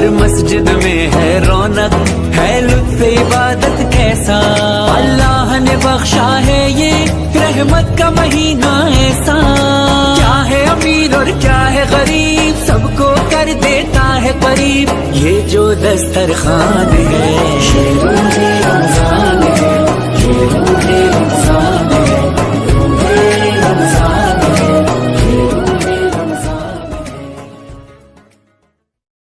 ہر مسجد میں ہے رونق، ہے لطف عبادت کیسا؟ اللہ نے بخشا ہے یہ رحمت کا مہینہ ایسا۔ کیا ہے امیر اور کیا ہے غریب؟ سب کو کر دیتا ہے قریب۔ یہ جو دسترخوان ہے شیروں کے رمضان ہے شیروں کے